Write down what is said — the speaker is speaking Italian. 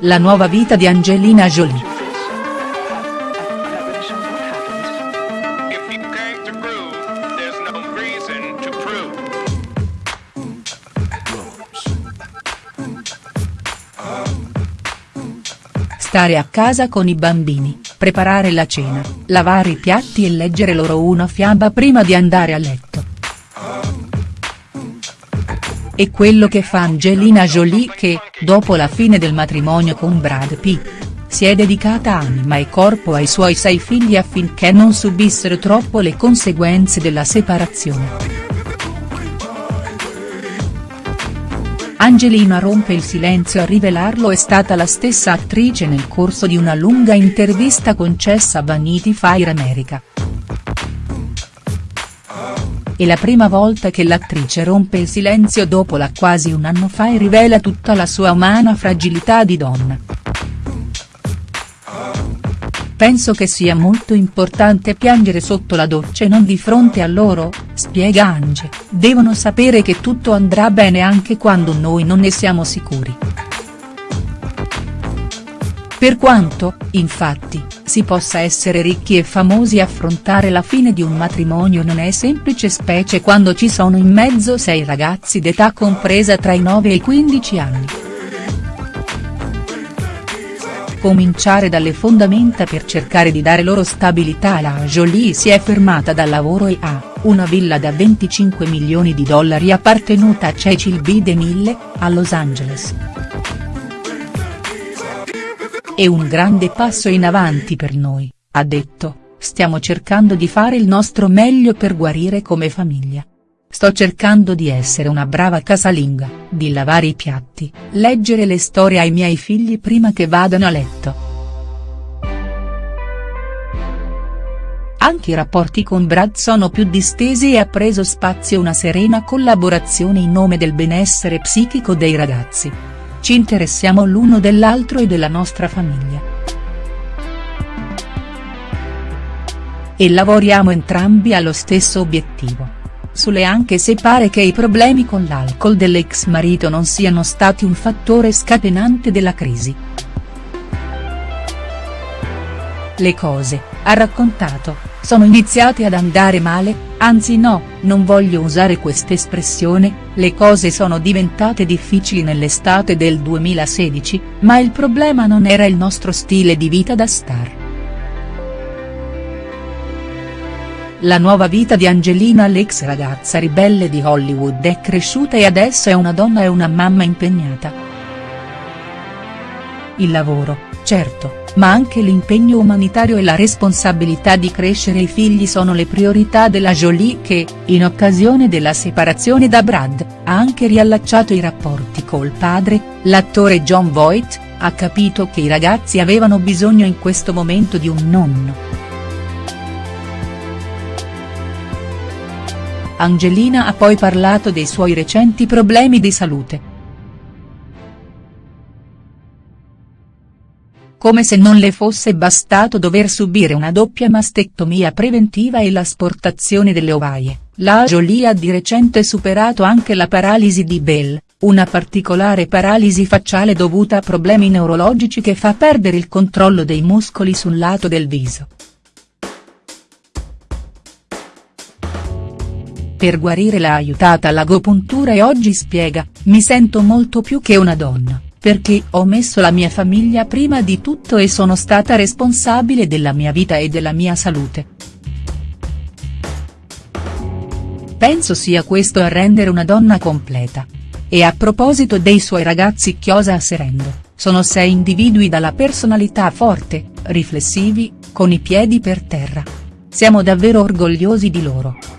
la nuova vita di Angelina Jolie. Stare a casa con i bambini, preparare la cena, lavare i piatti e leggere loro una fiaba prima di andare a letto. È quello che fa Angelina Jolie che, dopo la fine del matrimonio con Brad Pitt, si è dedicata anima e corpo ai suoi sei figli affinché non subissero troppo le conseguenze della separazione. Angelina rompe il silenzio a rivelarlo è stata la stessa attrice nel corso di una lunga intervista concessa a Vanity Fair America. È la prima volta che l'attrice rompe il silenzio dopo la quasi un anno fa e rivela tutta la sua umana fragilità di donna. Penso che sia molto importante piangere sotto la doccia e non di fronte a loro, spiega Ange, devono sapere che tutto andrà bene anche quando noi non ne siamo sicuri. Per quanto, infatti, si possa essere ricchi e famosi affrontare la fine di un matrimonio non è semplice specie quando ci sono in mezzo sei ragazzi d'età compresa tra i 9 e i 15 anni. Cominciare dalle fondamenta per cercare di dare loro stabilità la Jolie si è fermata dal lavoro e ha, una villa da 25 milioni di dollari appartenuta a Cecil B. DeMille, a Los Angeles. È un grande passo in avanti per noi, ha detto, stiamo cercando di fare il nostro meglio per guarire come famiglia. Sto cercando di essere una brava casalinga, di lavare i piatti, leggere le storie ai miei figli prima che vadano a letto. Anche i rapporti con Brad sono più distesi e ha preso spazio una serena collaborazione in nome del benessere psichico dei ragazzi. Ci interessiamo l'uno dell'altro e della nostra famiglia. E lavoriamo entrambi allo stesso obiettivo. Sule anche se pare che i problemi con l'alcol dell'ex marito non siano stati un fattore scatenante della crisi. Le cose, ha raccontato, sono iniziate ad andare male, anzi no, non voglio usare quest'espressione, le cose sono diventate difficili nell'estate del 2016, ma il problema non era il nostro stile di vita da star. La nuova vita di Angelina l'ex ragazza ribelle di Hollywood è cresciuta e adesso è una donna e una mamma impegnata. Il lavoro, certo, ma anche l'impegno umanitario e la responsabilità di crescere i figli sono le priorità della Jolie che, in occasione della separazione da Brad, ha anche riallacciato i rapporti col padre, l'attore John Voight, ha capito che i ragazzi avevano bisogno in questo momento di un nonno. Angelina ha poi parlato dei suoi recenti problemi di salute. Come se non le fosse bastato dover subire una doppia mastectomia preventiva e l'asportazione delle ovaie, la Jolie ha di recente superato anche la paralisi di Bell, una particolare paralisi facciale dovuta a problemi neurologici che fa perdere il controllo dei muscoli sul lato del viso. Per guarire l'ha aiutata l'agopuntura e oggi spiega, mi sento molto più che una donna perché ho messo la mia famiglia prima di tutto e sono stata responsabile della mia vita e della mia salute. Penso sia questo a rendere una donna completa. E a proposito dei suoi ragazzi chiosa Serendo, sono sei individui dalla personalità forte, riflessivi, con i piedi per terra. Siamo davvero orgogliosi di loro.